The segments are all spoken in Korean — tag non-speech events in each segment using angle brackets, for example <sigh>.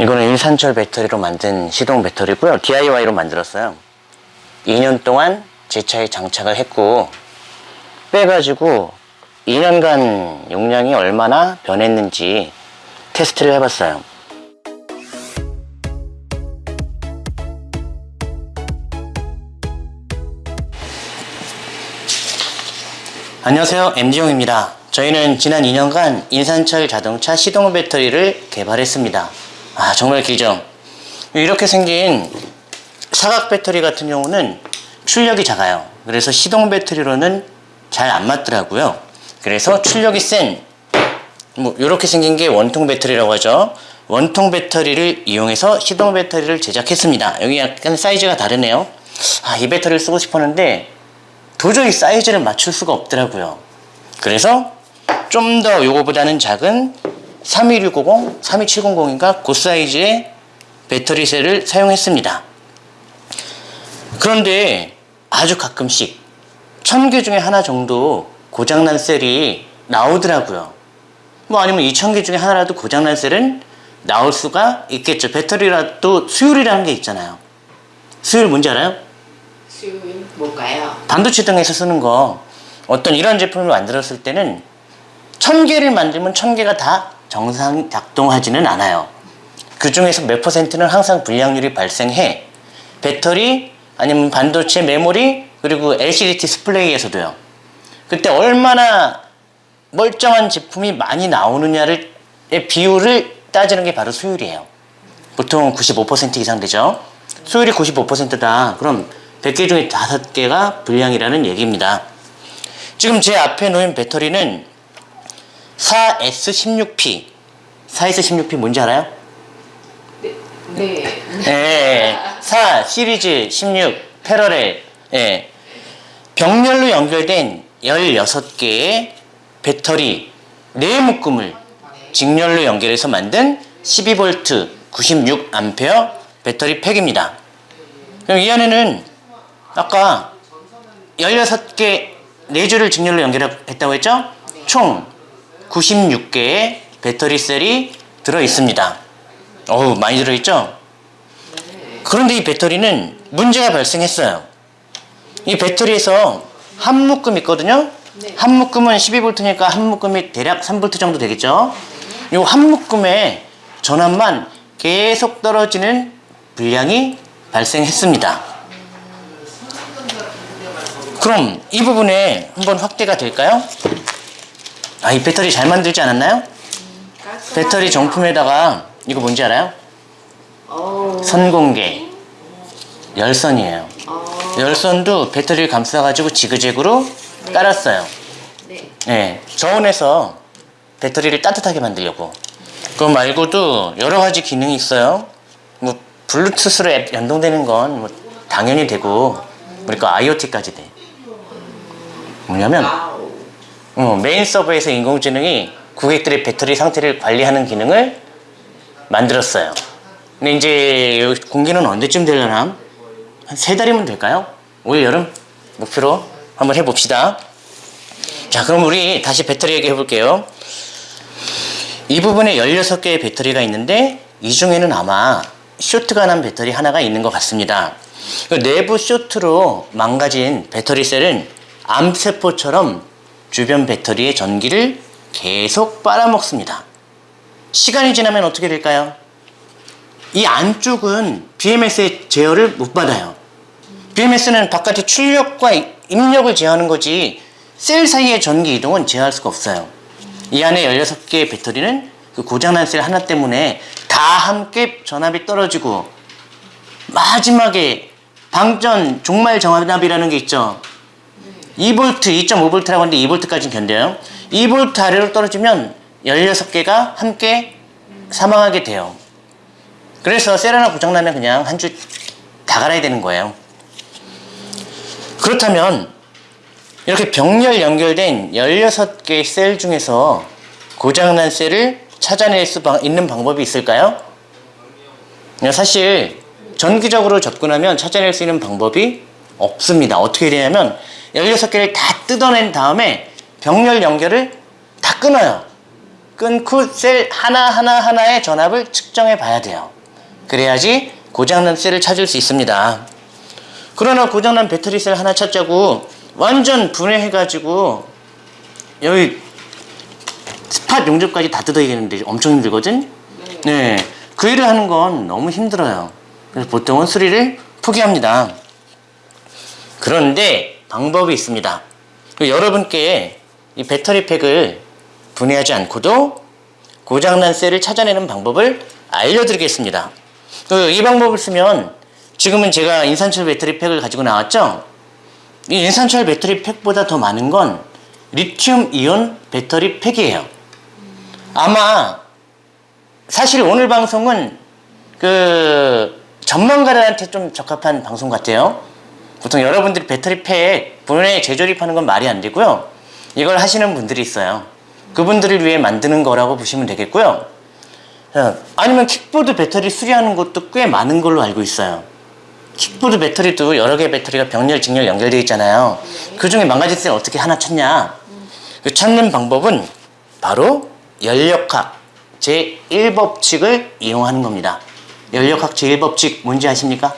이거는 일산철 배터리로 만든 시동 배터리고요. DIY로 만들었어요. 2년 동안 제 차에 장착을 했고 빼가지고 2년간 용량이 얼마나 변했는지 테스트를 해봤어요. 안녕하세요 MD용입니다 저희는 지난 2년간 인산철 자동차 시동 배터리를 개발했습니다 아 정말 길죠 이렇게 생긴 사각 배터리 같은 경우는 출력이 작아요. 그래서 시동 배터리로는 잘 안 맞더라고요. 그래서 출력이 센 뭐 이렇게 생긴 게 원통 배터리라고 하죠. 원통 배터리를 이용해서 시동 배터리를 제작했습니다. 여기 약간 사이즈가 다르네요. 아, 이 배터리를 쓰고 싶었는데 도저히 사이즈를 맞출 수가 없더라고요. 그래서 좀 더 요거보다는 작은 32650, 32700인가 그 사이즈의 배터리 셀을 사용했습니다. 그런데 아주 가끔씩 천 개 중에 하나 정도 고장난 셀이 나오더라고요. 뭐 아니면 2,000개 중에 하나라도 고장난 셀은 나올 수가 있겠죠. 배터리라도 수율이라는 게 있잖아요. 수율 뭔지 알아요? 수요일 뭘까요? 반도체 등에서 쓰는 거. 어떤 이런 제품을 만들었을 때는 천 개를 만들면 천 개가 다 정상 작동하지는 않아요. 그 중에서 몇 퍼센트는 항상 불량률이 발생해 배터리 아니면 반도체 메모리 그리고 LCD 디스플레이에서도요. 그때 얼마나 멀쩡한 제품이 많이 나오느냐를 의 비율을 따지는 게 바로 수율이에요. 보통 95% 이상 되죠. 수율이 95%다. 그럼 100개 중에 5개가 불량이라는 얘기입니다. 지금 제 앞에 놓인 배터리는 4S16P 4S16P 뭔지 알아요? 네. 예, 4 시리즈 16 패러렐 예. 병렬로 연결된 16개의 배터리 4묶음을 직렬로 연결해서 만든 12V 96A 배터리 팩입니다 그럼 이 안에는 아까 16개 4줄을 직렬로 연결했다고 했죠? 총 96개의 배터리 셀이 들어 있습니다 어우 많이 들어있죠? 그런데 이 배터리는 문제가 발생했어요 이 배터리에서 한 묶음 있거든요 네. 한 묶음은 12V니까 한 묶음이 대략 3V 정도 되겠죠 이 한 묶음의 전압만 계속 떨어지는 불량이 발생했습니다 그럼 이 부분에 한번 확대가 될까요? 아, 이 배터리 잘 만들지 않았나요? 배터리 정품에다가 이거 뭔지 알아요? 어. 선공개 열선이에요 어. 열선도 배터리를 감싸가지고 지그재그로 깔았어요 네. 네, 저온에서 배터리를 따뜻하게 만들려고 그거 말고도 여러 가지 기능이 있어요 뭐 블루투스로 앱 연동되는 건 뭐 당연히 되고 그러니까 IoT까지 돼 뭐냐면. 어, 메인 서버에서 인공지능이 고객들의 배터리 상태를 관리하는 기능을 만들었어요. 근데 이제 공개는 언제쯤 되려나? 한 세 달이면 될까요? 올 여름 목표로 한번 해봅시다. 자, 그럼 우리 다시 배터리 얘기해 볼게요. 이 부분에 16개의 배터리가 있는데 이 중에는 아마 쇼트가 난 배터리 하나가 있는 것 같습니다. 그 내부 쇼트로 망가진 배터리 셀은 암세포처럼 주변 배터리의 전기를 계속 빨아먹습니다. 시간이 지나면 어떻게 될까요? 이 안쪽은 BMS의 제어를 못 받아요. BMS는 바깥의 출력과 입력을 제어하는 거지 셀 사이의 전기 이동은 제어할 수가 없어요. 이 안에 16개의 배터리는 그 고장난 셀 하나 때문에 다 함께 전압이 떨어지고 마지막에 방전 종말 정압이라는 게 있죠. 2V, 2.5V라고 하는데 2V까지는 견뎌요. 2V 아래로 떨어지면 16개가 함께 사망하게 돼요. 그래서 셀 하나 고장나면 그냥 한 주 다 갈아야 되는 거예요. 그렇다면 이렇게 병렬 연결된 16개의 셀 중에서 고장난 셀을 찾아낼 수 있는 방법이 있을까요? 사실 전기적으로 접근하면 찾아낼 수 있는 방법이 없습니다. 어떻게 되냐면 16개를 다 뜯어낸 다음에 병렬 연결을 다 끊어요. 끊고 셀 하나하나 하나의 전압을 측정해 봐야 돼요. 그래야지 고장난 셀을 찾을 수 있습니다. 그러나 고장난 배터리 셀 하나 찾자고 완전 분해해가지고 여기 스팟 용접까지 다 뜯어야겠는데 엄청 힘들거든? 네. 그 일을 하는 건 너무 힘들어요. 그래서 보통은 수리를 포기합니다. 그런데 방법이 있습니다. 그 여러분께 이 배터리 팩을 분해하지 않고도 고장난 셀을 찾아내는 방법을 알려드리겠습니다. 그이 방법을 쓰면 지금은 제가 인산철 배터리 팩을 가지고 나왔죠? 이 인산철 배터리 팩보다 더 많은 건 리튬 이온 배터리 팩이에요. 아마 사실 오늘 방송은 그 전문가들한테 좀 적합한 방송 같아요. 보통 여러분들이 배터리 팩 분해 재조립하는 건 말이 안 되고요. 이걸 하시는 분들이 있어요. 그분들을 위해 만드는 거라고 보시면 되겠고요. 어, 아니면 킥보드 배터리 수리하는 것도 꽤 많은 걸로 알고 있어요. 킥보드 배터리도 여러 개의 배터리가 병렬, 직렬 연결되어 있잖아요. 그 중에 망가진 셀 어떻게 하나 찾냐? 그 찾는 방법은 바로 연력학 제1법칙을 이용하는 겁니다. 연력학 제1법칙 뭔지 아십니까?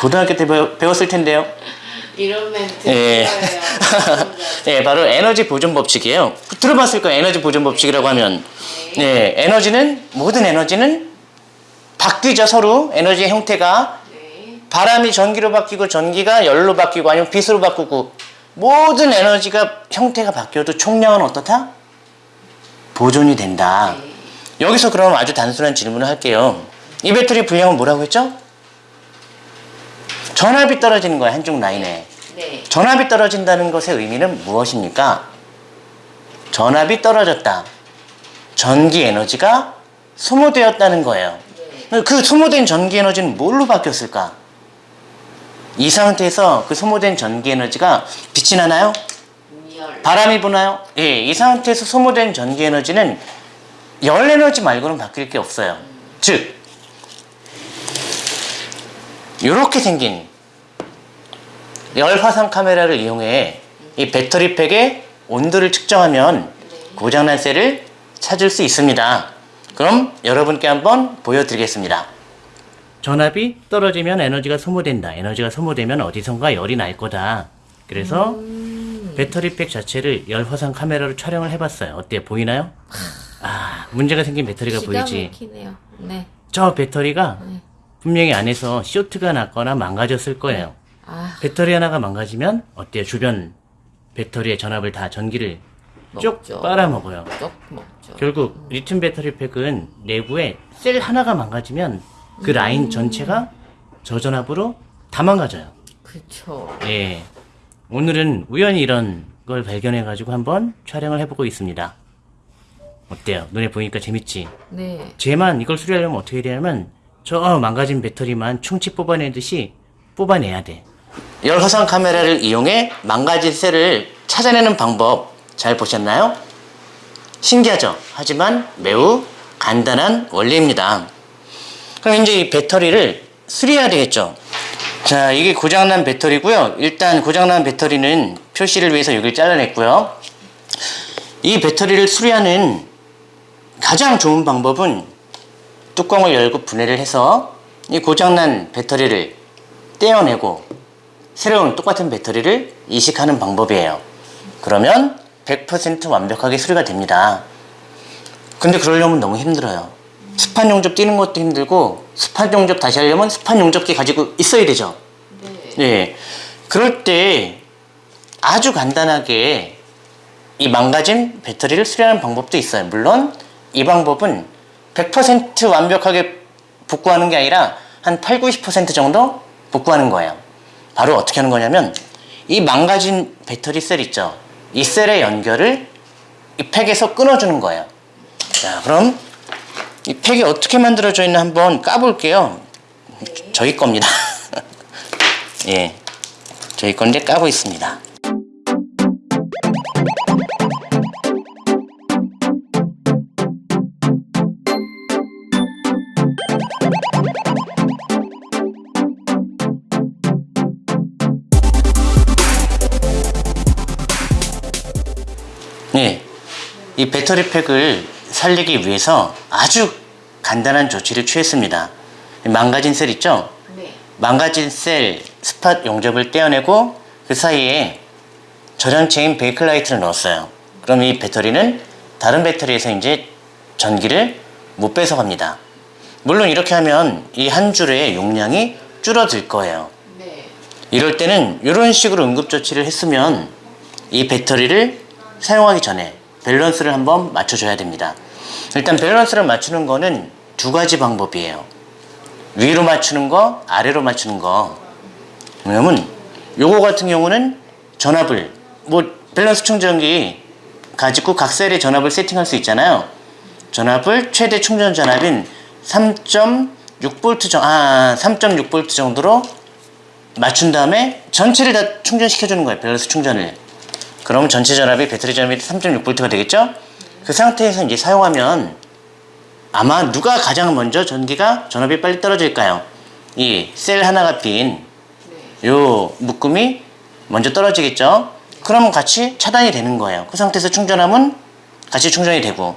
고등학교 때 배웠을 텐데요. 이런 멘트 예. 네, <laughs> 바로 에너지 보존 법칙이에요. 들어봤을 거예요. 에너지 보존 법칙이라고 하면. 네, 에너지는 모든 에너지는 바뀌죠 서로 에너지의 형태가 네. 바람이 전기로 바뀌고 전기가 열로 바뀌고 아니면 빛으로 바꾸고 모든 에너지가 형태가 바뀌어도 총량은 어떻다? 보존이 된다. 여기서 그럼 아주 단순한 질문을 할게요. 이 배터리 분량은 뭐라고 했죠? 전압이 떨어지는 거야 한쪽 라인에. 네. 전압이 떨어진다는 것의 의미는 무엇입니까? 전압이 떨어졌다. 전기 에너지가 소모되었다는 거예요. 그 소모된 전기 에너지는 뭘로 바뀌었을까? 이 상태에서 그 소모된 전기 에너지가 빛이 나나요? 열. 바람이 부나요? 예, 이 상태에서 소모된 전기 에너지는 열 에너지 말고는 바뀔 게 없어요. 즉, 이렇게 생긴 열 화상 카메라를 이용해 이 배터리 팩의 온도를 측정하면 고장난 셀을 찾을 수 있습니다. 그럼 여러분께 한번 보여드리겠습니다. 전압이 떨어지면 에너지가 소모된다. 에너지가 소모되면 어디선가 열이 날 거다. 그래서 배터리 팩 자체를 열 화상 카메라로 촬영을 해봤어요. 어때요? 보이나요? 아, 문제가 생긴 배터리가 보이지. 막히네요. 네. 저 배터리가 네. 분명히 안에서 쇼트가 났거나 망가졌을 거예요. 아, 배터리 하나가 망가지면 어때요? 주변 배터리의 전압을 다 전기를 쭉 먹죠. 빨아먹어요. 쪽 먹죠. 결국 리튬 배터리 팩은 내부에 셀 하나가 망가지면 그 라인 전체가 저전압으로 다 망가져요. 그쵸. 예. 오늘은 우연히 이런 걸 발견해가지고 한번 촬영을 해보고 있습니다. 어때요? 눈에 보니까 재밌지? 네. 쟤만 이걸 수리하려면 어떻게 해야 되냐면 저 망가진 배터리만 충치 뽑아내듯이 뽑아내야 돼. 열 화상 카메라를 이용해 망가진 셀을 찾아내는 방법 잘 보셨나요? 신기하죠? 하지만 매우 간단한 원리입니다. 그럼 이제 이 배터리를 수리해야 되겠죠? 자, 이게 고장난 배터리고요. 일단 고장난 배터리는 표시를 위해서 여기를 잘라냈고요. 이 배터리를 수리하는 가장 좋은 방법은 뚜껑을 열고 분해를 해서 이 고장난 배터리를 떼어내고 새로운 똑같은 배터리를 이식하는 방법이에요. 그러면 100% 완벽하게 수리가 됩니다. 근데 그러려면 너무 힘들어요. 스판 용접 띄는 것도 힘들고 스판 용접 다시 하려면 스판 용접기 가지고 있어야 되죠. 네. 네. 그럴 때 아주 간단하게 이 망가진 배터리를 수리하는 방법도 있어요. 물론 이 방법은 100% 완벽하게 복구하는 게 아니라 한 8, 90% 정도 복구하는 거예요. 바로 어떻게 하는 거냐면 이 망가진 배터리 셀 있죠. 이 셀의 연결을 이 팩에서 끊어주는 거예요. 자, 그럼 이 팩이 어떻게 만들어져 있나 한번 까볼게요. 저희 겁니다. <laughs> 예. 저희 건데 까고 있습니다. 이 배터리 팩을 살리기 위해서 아주 간단한 조치를 취했습니다. 망가진 셀 있죠? 네. 망가진 셀 spot 용접을 떼어내고 그 사이에 절연체인 베이클라이트를 넣었어요. 그럼 이 배터리는 다른 배터리에서 이제 전기를 못 뺏어갑니다. 물론 이렇게 하면 이 한 줄의 용량이 줄어들 거예요. 네. 이럴 때는 이런 식으로 응급조치를 했으면 이 배터리를 사용하기 전에 밸런스를 한번 맞춰줘야 됩니다. 일단 밸런스를 맞추는 거는 두 가지 방법이에요. 위로 맞추는 거, 아래로 맞추는 거. 왜냐면 요거 같은 경우는 전압을 뭐 밸런스 충전기 가지고 각 셀에 전압을 세팅할 수 있잖아요. 전압을 최대 충전 전압인 3.6V 정, 아, 3.6V 정도로 맞춘 다음에 전체를 다 충전시켜 주는 거예요. 밸런스 충전을. 그럼 전체 전압이 배터리 전압이 3.6V가 되겠죠? 그 상태에서 이제 사용하면 아마 누가 가장 먼저 전기가 전압이 빨리 떨어질까요? 이 셀 하나가 빈 네. 요 묶음이 먼저 떨어지겠죠? 그럼 같이 차단이 되는 거예요. 그 상태에서 충전하면 같이 충전이 되고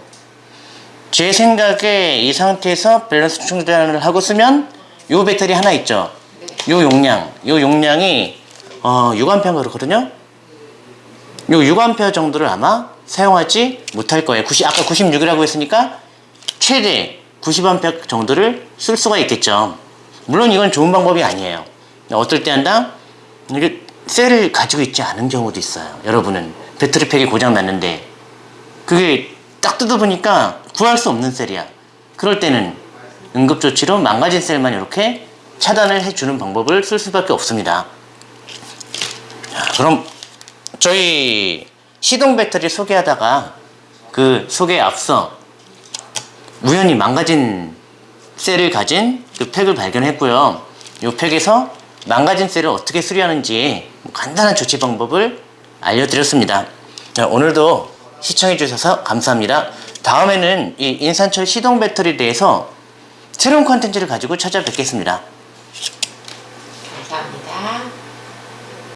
제 생각에 이 상태에서 밸런스 충전을 하고 쓰면 요 배터리 하나 있죠? 요 용량, 요 용량이 어, 6A 그렇거든요? 요 6A 정도를 아마 사용하지 못할 거예요. 90, 아까 96이라고 했으니까 최대 90A 정도를 쓸 수가 있겠죠. 물론 이건 좋은 방법이 아니에요. 어떨 때 한다? 셀을 가지고 있지 않은 경우도 있어요. 여러분은 배터리팩이 고장 났는데 그게 딱 뜯어보니까 구할 수 없는 셀이야. 그럴 때는 응급조치로 망가진 셀만 이렇게 차단을 해주는 방법을 쓸 수밖에 없습니다. 자, 그럼 저희 시동 배터리 소개하다가 그 소개에 앞서 우연히 망가진 셀을 가진 그 팩을 발견했고요. 이 팩에서 망가진 셀을 어떻게 수리하는지 뭐 간단한 조치 방법을 알려드렸습니다. 자, 오늘도 시청해주셔서 감사합니다. 다음에는 이 인산철 시동 배터리에 대해서 새로운 컨텐츠를 가지고 찾아뵙겠습니다.